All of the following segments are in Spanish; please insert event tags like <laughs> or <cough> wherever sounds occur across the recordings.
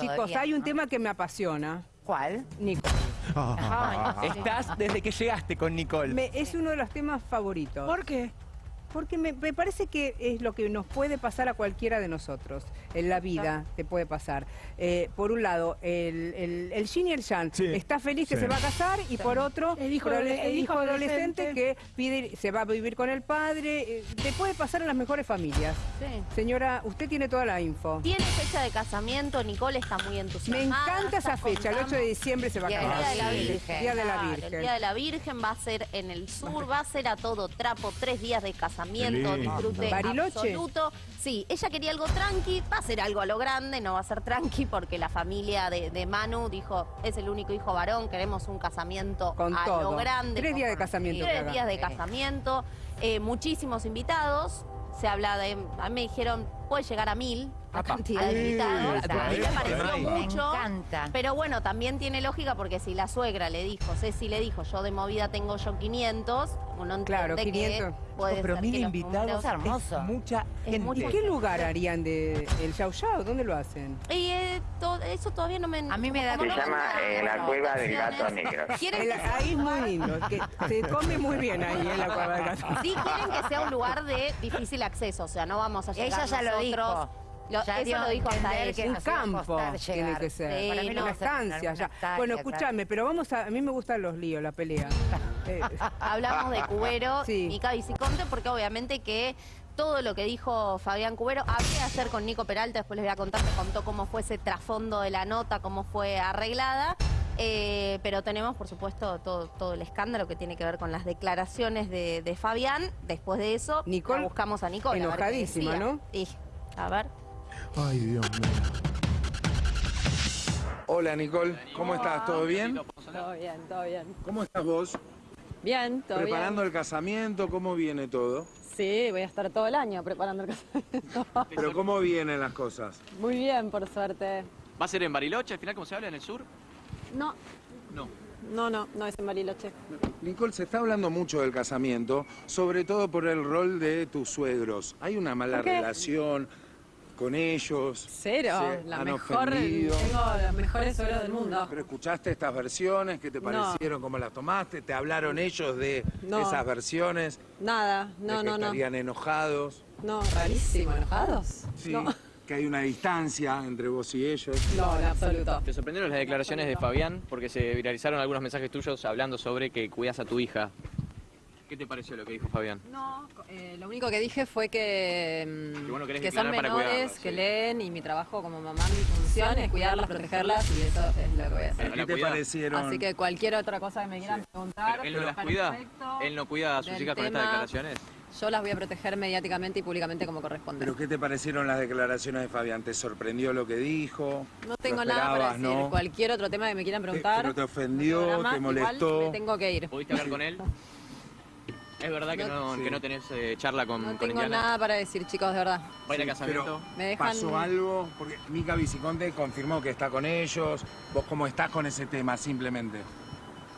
Chicos, Todavía, hay un ¿no? tema que me apasiona. ¿Cuál? Nico. <laughs> Estás desde que llegaste con Nicole. Me- es uno de los temas favoritos. ¿Por qué? Porque me, me parece que es lo que nos puede pasar a cualquiera de nosotros. En la vida te puede pasar. Eh, por un lado, el, el, el yin y el yang. Sí. Está feliz que Sí. se va a casar y por otro, El hijo prole- adole- el hijo adolescente que pide, se va a vivir con el padre. Eh, Te puede pasar en las mejores familias. Sí. Señora, usted tiene toda la info. Tiene fecha de casamiento, Nicole está muy Me entusiasmada. encanta esa fecha, el 8 de diciembre se va a casar. Día de la Sí, Virgen. Día de la Claro, Virgen. El Día de la Virgen va a ser en el sur, va a ser a todo trapo, tres días de casamiento, Qué lindo. disfrute Bariloche. absoluto. Sí, ella quería algo tranqui, va a ser algo a lo grande, no va a ser tranqui porque la familia de, de Manu dijo, es el único hijo varón, queremos un casamiento Con a todo. lo grande. Tres días de casamiento Tres días de Sí. casamiento, eh, muchísimos invitados. Se habla de, a mí me dijeron, puede llegar a mil la Apa. cantidad de Ay, invitados. me A mí me encanta. pareció Me mucho. encanta. Pero bueno, también tiene lógica porque si la suegra le dijo, Ceci le dijo, yo de movida tengo yo 500, uno entiende Claro, que 500. puede pero ser mil que los invitados hermoso. es mucha gente. ¿En qué lugar harían de el Yao Yao? ¿Dónde lo hacen? Y eh, to- eso todavía no me... A mí me da Se llama me eh, la cueva del gato negro. <laughs> ¿Quieren El- que ahí es muy lindo, que se come muy bien ahí en la cueva de gato. Sí quieren que sea un lugar de difícil acceso, o sea, no vamos a llegar Ella ya lo nosotros. dijo. Lo- Ya eso lo a dijo hasta ella. que Un a campo tiene que ser. Sí, Para mí no. Una a estancia ya. Bueno, escúchame, pero vamos a... A mí me gustan los líos, la pelea. <laughs> Eh, Hablamos de Cubero <laughs> Sí. y Viciconte porque obviamente que todo lo que dijo Fabián Cubero habría ayer con Nico Peralta, después les voy a contar, me contó cómo fue ese trasfondo de la nota, cómo fue arreglada. Eh, pero tenemos, por supuesto, todo, todo el escándalo que tiene que ver con las declaraciones de, de Fabián. Después de eso, Nicole, buscamos a Nicole. a ver enojadísima, decía. ¿no? Y, a ver. Ay, Dios mío. Hola Nicole, ¿cómo estás? ¿Todo bien? Todo bien, todo bien. ¿Cómo estás vos? Bien, todo ¿Preparando el casamiento? ¿Cómo viene todo? bien. Sí, voy a estar todo el año preparando el casamiento. ¿Pero cómo vienen las cosas? Muy bien, por suerte. ¿Va a ser en Bariloche al final, como se habla, en el sur? No, No. no, no, no es en Bariloche. Nicole, se está hablando mucho del casamiento, sobre todo por el rol de tus suegros. ¿Hay una mala relación con ellos? Cero, ¿Se la han mejor, ofendido? tengo los mejores suegros del mundo. ¿Pero escuchaste estas versiones? ¿Qué te No. parecieron? ¿Cómo las tomaste? ¿Te hablaron ellos de No. esas versiones? Nada, ¿De no, que no, no. estarían enojados? No, rarísimo, ¿enojados? Sí. No, Que hay una distancia entre vos y ellos. no, en absoluto. ¿Te sorprendieron las declaraciones de Fabián? Porque se viralizaron algunos mensajes tuyos hablando sobre que cuidas a tu hija. ¿Qué te pareció lo que dijo Fabián? No, eh, lo único que dije fue que, mm, Que que son menores, que sí. leen y mi trabajo como mamá, mi función es cuidarlas, protegerlas y eso es lo que voy a hacer. ¿Qué te parecieron? Así que cualquier otra cosa que me quieran preguntar, ¿Pero él no las cuida? ¿Él no cuida a sus hijas con estas declaraciones? Yo las voy a proteger mediáticamente y públicamente como corresponde. ¿Pero qué te parecieron las declaraciones de Fabián? ¿Te sorprendió lo que dijo? no tengo ¿Lo nada para decir. no? Cualquier otro tema que me quieran preguntar. ¿Pero te ofendió? programa, ¿Te igual molestó? me tengo que ir. ¿Pudiste hablar con él? <laughs> ¿Es verdad que no, Sí. que no tenés eh, charla con, No con tengo Indiana? nada para decir, chicos, de verdad. ¿Va a ir a casamiento? Me dejan- ¿Pasó algo? Porque Mica Viciconte confirmó que está con ellos. ¿Vos cómo estás con ese tema, simplemente?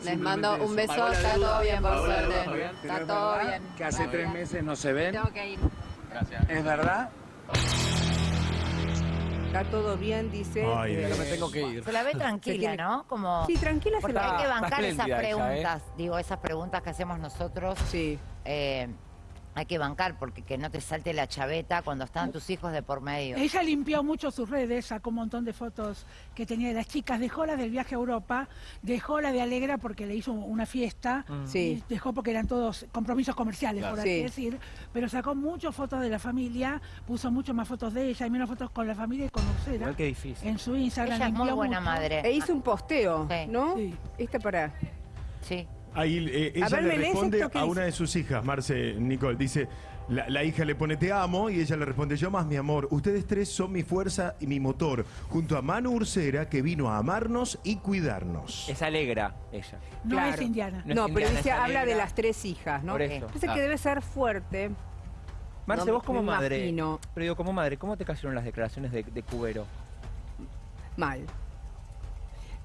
Les mando un eso. beso, está todo bien, por suerte. Fabián. ¿Pero Está es todo bien. Que hace tres meses no se ven. Tengo que ir. Gracias. ¿Es verdad? Está todo bien, dice. Ay, eh, me tengo que ir. Se la ve tranquila, tiene- ¿no? Como... Sí, tranquila se Porque la hay que bancar esas ella, ¿eh? preguntas, digo, esas preguntas que hacemos nosotros, Sí. eh, hay que bancar porque que no te salte la chaveta cuando están tus hijos de por medio. Ella limpió mucho sus redes, sacó un montón de fotos que tenía de las chicas, dejó la del viaje a Europa, dejó la de Alegra porque le hizo una fiesta, Sí. y dejó porque eran todos compromisos comerciales, por así Sí. decir, pero sacó muchas fotos de la familia, puso mucho más fotos de ella y menos fotos con la familia y con Lucera Igual que difícil. en su Instagram. Ella es muy buena mucho. madre. E hizo un posteo, Sí. ¿no? Sí. Esta para. Sí. Ahí eh, ella ver, le ¿me lees responde a dice? una de sus hijas, Marce Nicole. Dice, la, la hija le pone te amo y ella le responde, yo más mi amor. Ustedes tres son mi fuerza y mi motor. Junto a Manu Ursera, que vino a amarnos y cuidarnos. Es alegra ella. No Claro. es indiana. No es pero indiana, dice, habla de las tres hijas, ¿no? Por eso. Parece Ah. que debe ser fuerte. Marce, No, vos como madre, imagino. pero digo, como madre, ¿cómo te cayeron las declaraciones de, de Cubero? Mal.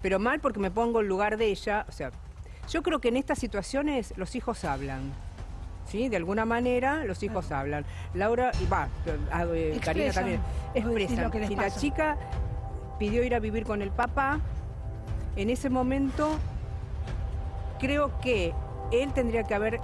Pero mal porque me pongo en lugar de ella. O sea, yo creo que en estas situaciones los hijos hablan. ¿Sí? De alguna manera los hijos hablan. Laura, y va, eh, Karina también, expresan. lo que les y la chica pidió ir a vivir con el papá. En ese momento, creo que él tendría que haber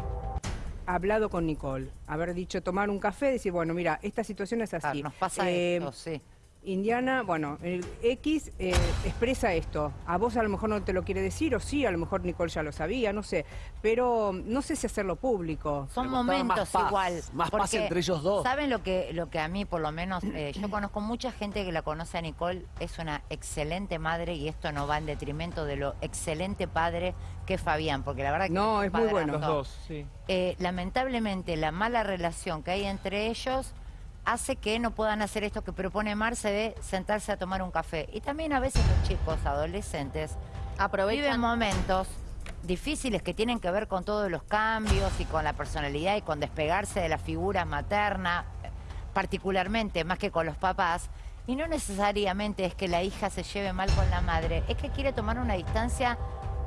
hablado con Nicole, haber dicho tomar un café, decir, bueno, mira, esta situación es así. Claro, nos pasa Eh, esto, sí. Indiana, bueno, el X eh, expresa esto. A vos a lo mejor no te lo quiere decir, o sí, a lo mejor Nicole ya lo sabía, no sé. Pero no sé si hacerlo público. Son momentos más paz, igual. más paz entre ellos dos. ¿Saben lo que, lo que a mí, por lo menos, eh, yo conozco mucha gente que la conoce a Nicole, es una excelente madre y esto no va en detrimento de lo excelente padre que es Fabián, porque la verdad que No, un es muy bueno. Los dos, sí. Eh, lamentablemente la mala relación que hay entre ellos hace que no puedan hacer esto que propone Marce de sentarse a tomar un café. Y también a veces los chicos adolescentes viven Aprovechan. momentos difíciles que tienen que ver con todos los cambios y con la personalidad y con despegarse de la figura materna, particularmente más que con los papás. Y no necesariamente es que la hija se lleve mal con la madre, es que quiere tomar una distancia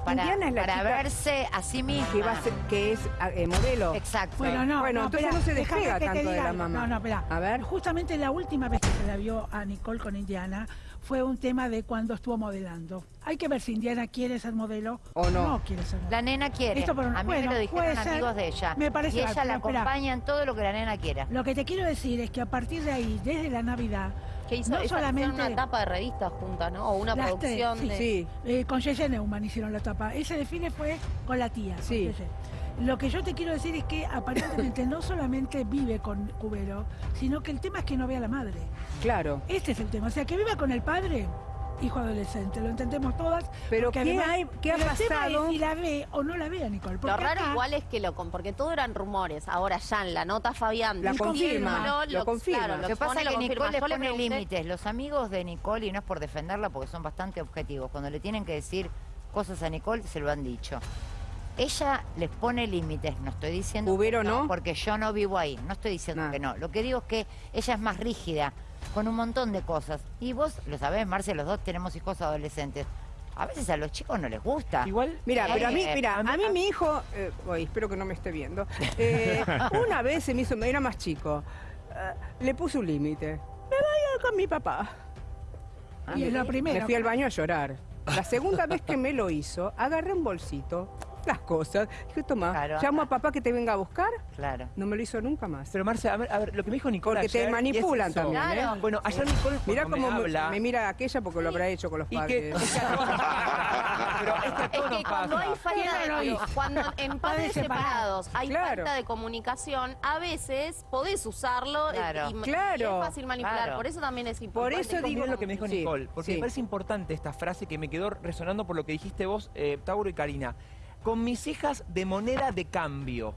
para, Indiana es la para chica verse a sí misma. Que, va a ser- que es eh, modelo. Exacto. Bueno, no, Bueno, no, entonces espera, no se despega tanto de la mamá. No, no, espera. A ver. Justamente la última vez que se la vio a Nicole con Indiana fue un tema de cuando estuvo modelando. Hay que ver si Indiana quiere ser modelo O no. quiere ser modelo. La nena quiere. Esto por un- a mí bueno, me lo dijeron puede ser. amigos de ella. Me parece y ella la acompaña en todo lo que la nena quiera. Lo que te quiero decir es que a partir de ahí, desde la Navidad, Que hizo no solamente una tapa de revistas juntas, ¿no? O una Las producción tres, de... Sí. Eh, con Yeye Neumann hicieron la tapa. Ese desfile fue con la tía. Sí. Lo que yo te quiero decir es que aparentemente no solamente vive con Cubero, sino que el tema es que no ve a la madre. Claro. Este es el tema. O sea, que viva con el padre, hijo adolescente, lo entendemos todas. Pero ¿qué además- hay- qué ha pasado? es si la ve o no la ve a Nicole. Lo raro acá- igual es que lo... con- Porque todo eran rumores. Ahora ya en la nota Fabián... La confirma, lo confirma. claro, Lo que pasa es lo que confirma. Nicole le pone pregunté- límites. Los amigos de Nicole, y no es por defenderla porque son bastante objetivos, cuando le tienen que decir cosas a Nicole, se lo han dicho. Ella les pone límites, no estoy diciendo que no. porque yo no vivo ahí, no estoy diciendo que no. Lo que digo es que ella es más rígida con un montón de cosas. Y vos lo sabés, Marce, los dos tenemos hijos adolescentes. A veces a los chicos no les gusta. Igual, Mira, Sí, pero a mí, eh, mira, a mí- a mí mi hijo, eh, uy, espero que no me esté viendo, <laughs> eh, una vez se me hizo, era más chico, eh, le puse un límite. Me voy con mi papá. Y es la primera. Me fui al baño a llorar. La segunda vez que me lo hizo, agarré un bolsito, las cosas, dije, toma, Claro. llamo a papá que te venga a buscar. Claro. No me lo hizo nunca más. pero Marce, a ver, a ver, lo que me dijo Nicole Porque te ayer, manipulan eso. también, ¿eh? Bueno, ayer Nicole Mirá cómo me me, habla... me mira aquella porque lo habrá hecho con los que, padres. <laughs> es que a todos nos pasa. pero es que Es cuando pasa. hay falta ¿Quién no lo de cuando <laughs> en padres separados. hay Claro. falta de comunicación, a veces podés usarlo eh, Claro. y, y Claro. es fácil manipular. Claro. Por eso también es Por importante. eso como- digo- lo que me dijo Sí, Nicole, porque sí. me parece importante esta frase que me quedó resonando por lo que dijiste vos, eh, Tauro y Karina. Con mis hijas de moneda de cambio,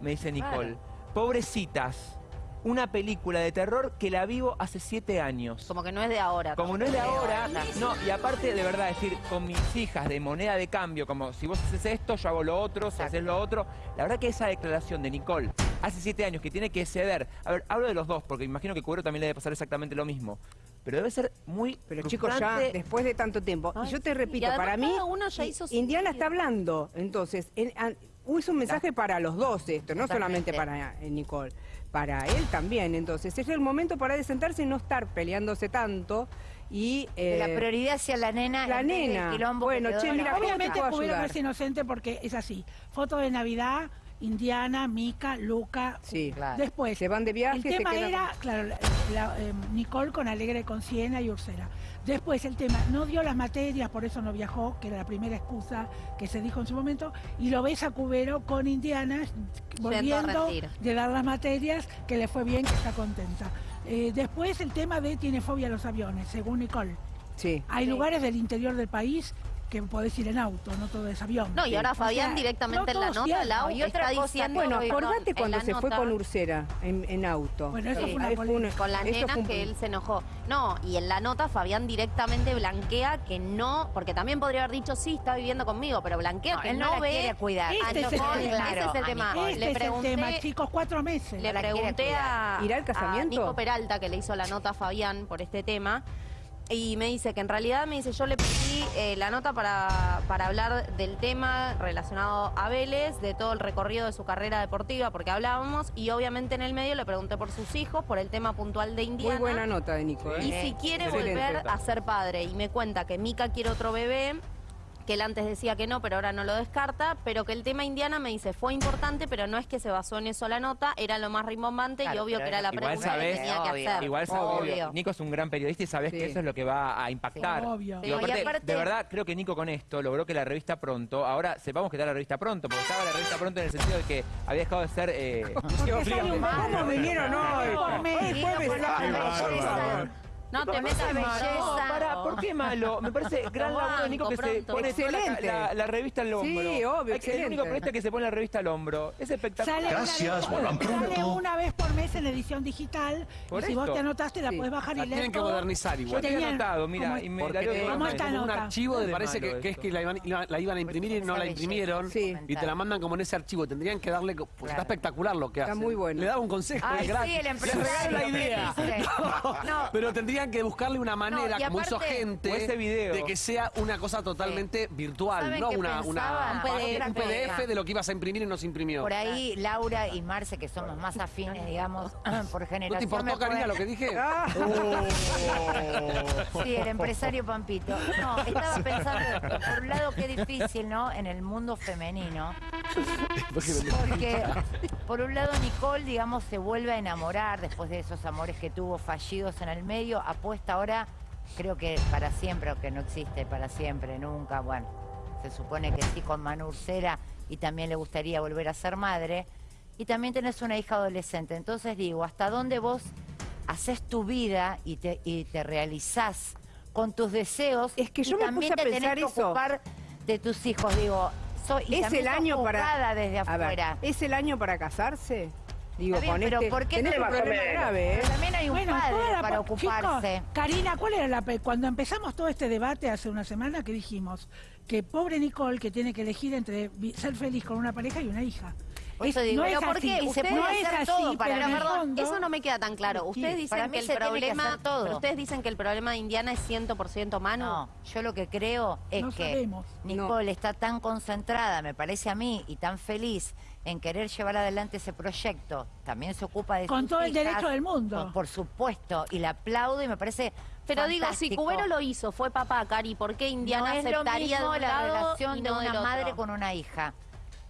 me dice Nicole. Pobrecitas. Una película de terror que la vivo hace siete años. como que no es de ahora. Como no es de ahora, no, y aparte de verdad decir, con mis hijas de moneda de cambio, como si vos haces esto, yo hago lo otro, si haces lo otro, la verdad que esa declaración de Nicole hace siete años que tiene que ceder, a ver, hablo de los dos, porque imagino que Cubero también le debe pasar exactamente lo mismo, pero debe ser muy Pero chicos, ya después de tanto tiempo, Ay, y yo te sí. repito, para mí, uno ya hizo Indiana está hablando, entonces, en- an- es un mensaje para los dos esto, no solamente para eh, Nicole, para él también, entonces, es el momento para de sentarse y no estar peleándose tanto y... Que la eh, prioridad sea la nena. la nena. quilombo Bueno, che, mira, olla. ¿cómo te Obviamente ayudar? es inocente porque es así. Foto de Navidad, Indiana, Mica, Luca. Sí, Claro. Después, se van de viaje, el se tema quedan era, claro, la- eh, Nicole con Alegre con Siena y Ursera. Después el tema, no dio las materias, por eso no viajó, que era la primera excusa que se dijo en su momento, y lo ves a Cubero con Indiana, volviendo de dar las materias, que le fue bien, que está contenta. Eh, después el tema de tiene fobia a los aviones, según Nicole. Sí. Hay Sí. lugares del interior del país que podés ir en auto, no todo es avión. No, y ahora O Fabián sea, directamente no en la nota. Lau, Y otra está cosa, diciendo... Bueno, acordate cuando la se fue con Ursera en, en auto. Bueno, eso Sí. fue una un- con la eso nena fue un- que él se enojó. No, y en la nota Fabián directamente blanquea que no, porque también podría haber dicho sí, está viviendo conmigo, pero blanquea No, que él no, no la ve quiere cuidar. Este es el Nicole. tema. Ese es el tema. Este Le es el pregunté, tema, chicos, cuatro meses. le la pregunté a, ¿Irá al a casamiento? Nico Peralta, que le hizo la nota a Fabián por este tema, Y me dice que en realidad me dice, yo le pedí eh, la nota para, para hablar del tema relacionado a Vélez, de todo el recorrido de su carrera deportiva, porque hablábamos, y obviamente en el medio le pregunté por sus hijos, por el tema puntual de Indiana. Muy buena nota de Nico. ¿eh? Y si quiere Excelente. volver a ser padre, y me cuenta que Mica quiere otro bebé, que él antes decía que no, pero ahora no lo descarta, pero que el tema Indiana me dice fue importante, pero no es que se basó en eso la nota, era lo más rimbombante y obvio que era la pregunta sabés, que tenía que hacer. Igual obvio. Nico es un gran periodista y sabes Sí. que eso es lo que va a impactar. Sí, obvio. Digo, Sí, y aparte, aparte- de verdad, creo que Nico con esto logró que la revista Pronto, ahora sepamos que está la revista Pronto, porque estaba la revista Pronto en el sentido de que había dejado de ser... Eh, <laughs> Porque sale un ¿Cómo vinieron hoy? Hoy jueves. No, te metas belleza. No, pará, ¿por qué malo? Me parece gran laburo de Nico que se pone la, Excelente. la- la revista al hombro. Sí, obvio, Hay que- El excelente. único periodista que se pone la revista al hombro. Es espectacular. Sale Gracias, vuelvan pronto. En edición digital. Por y si esto. vos te anotaste, la Sí. puedes bajar y leer tienen que modernizar Yo igual. Tenían- anotado, mira, ¿cómo- y me Porque la leo eh, toda ¿Cómo mal. está un archivo, me parece que, que es que la iban, la- la iban a imprimir y no la imprimieron. Sí. Y te la mandan como en ese archivo. Tendrían que darle. Claro. está espectacular lo que Está hacen. muy bueno. Le daba un consejo. Ay, sí, el empresario la idea. <laughs> No. Pero tendrían que buscarle una manera, como hizo gente, O ese video. de que sea una cosa totalmente virtual, ¿Saben no una, un PDF de lo que ibas a imprimir y no se imprimió. Por ahí Laura y Marce, que somos más afines, digamos, <laughs> por generación. ¿No te importó, Karina, lo que dije? Ah. <laughs> Sí, el empresario Pampito. No, estaba pensando, por un lado, qué difícil, ¿no? En el mundo femenino. Porque, por un lado, Nicole, digamos, se vuelve a enamorar después de esos amores que tuvo fallidos en el medio. Apuesta ahora, creo que para siempre, o que no existe para siempre, nunca. Bueno, se supone que sí con Manu Ursera y también le gustaría volver a ser madre. Y también tenés una hija adolescente. Entonces digo, ¿hasta dónde vos haces tu vida y te, y te realizás con tus deseos? Es que y yo me también puse a te tenés pensar que eso. ocupar de tus hijos, digo. Soy, y Es el año para. desde ver, afuera. ¿Es el año para casarse? Digo, bien, con pero este. ¿por qué tenés no- un problema grave, ¿eh? Pero también hay un Bueno, padre toda la para pa- ocuparse. Chicos, Karina, ¿cuál era la pe- cuando empezamos todo este debate hace una semana que dijimos que pobre Nicole que tiene que elegir entre ser feliz con una pareja y una hija? Por eso digo, no pero es ¿por qué? y se Ustedes no hacer así, todo para pero perdón, fondo- eso no me queda tan claro. Ustedes dicen Para mí que el se tiene que problema, hacer todo. ustedes dicen que el problema de Indiana es 100% Manu. No, yo lo que creo es No que sabemos. Nicole está tan concentrada, me parece a mí, y tan feliz en querer llevar adelante ese proyecto. También se ocupa de Con sus todo el derecho del mundo. Por, por supuesto, y la aplaudo y me parece Pero digo, si fantástico. Cubero lo hizo, fue papá, Cari, ¿por qué Indiana no es lo aceptaría mismo de un la relación y de no una madre con una hija.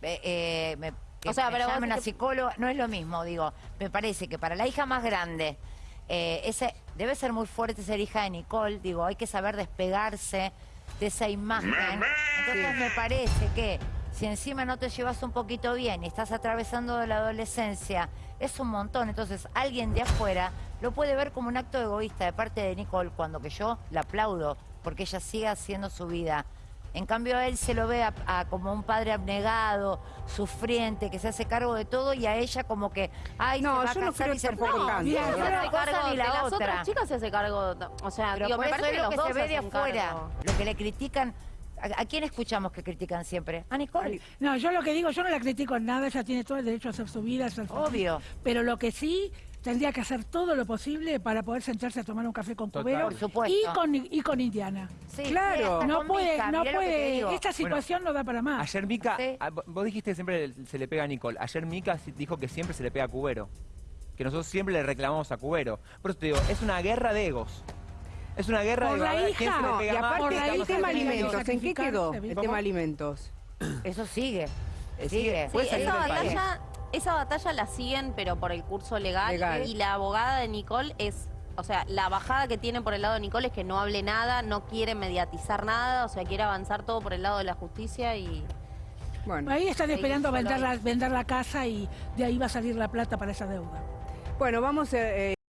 Eh, eh, me, que O sea, pero una que- psicóloga, no es lo mismo, digo. Me parece que para la hija más grande, eh, ese debe ser muy fuerte ser hija de Nicole, digo, hay que saber despegarse de esa imagen. Entonces me parece que si encima no te llevas un poquito bien y estás atravesando la adolescencia, es un montón. Entonces alguien de afuera lo puede ver como un acto egoísta de parte de Nicole, cuando que yo la aplaudo, porque ella sigue haciendo su vida. En cambio a él se lo ve a- a como un padre abnegado, sufriente, que se hace cargo de todo y a ella como que, ay, No, se va yo a no creo y tanto. Mira, se hace cargo ni de la las otra. otras chicas se hace cargo, o sea, Pero digo, por me eso parece es que lo los que dos se ve se de afuera, cargo. lo que le critican. ¿A, quién escuchamos que critican siempre? A Nicole. No, yo lo que digo, yo no la critico en nada, ella tiene todo el derecho a hacer su vida, a ser feliz. Obvio. Pero lo que sí, tendría que hacer todo lo posible para poder sentarse a tomar un café con Total. Cubero Por supuesto. y con, y con Indiana. Sí, Claro. sí, No puede, Mica, no puede, esta situación no da para más. Ayer Mica, Sí. ah, vo- vos dijiste que siempre se le pega a Nicole. Ayer Mica dijo que siempre se le pega a Cubero. Que nosotros siempre le reclamamos a Cubero. Por eso te digo, es una guerra de egos. Es una guerra Por de la hija. se le No, y pega más, aparte, por la el tema alimentos, ¿en qué quedó? El tema alimentos. Eso sigue. Eh, Sigue. Sí, Puede salir esa del país. Esa batalla la siguen, pero por el curso legal, Legal. Y la abogada de Nicole es, o sea, la bajada que tiene por el lado de Nicole es que no hable nada, no quiere mediatizar nada, o sea, quiere avanzar todo por el lado de la justicia y... Bueno, Ahí están esperando vender la, vender la casa y de ahí va a salir la plata para esa deuda. bueno, vamos a.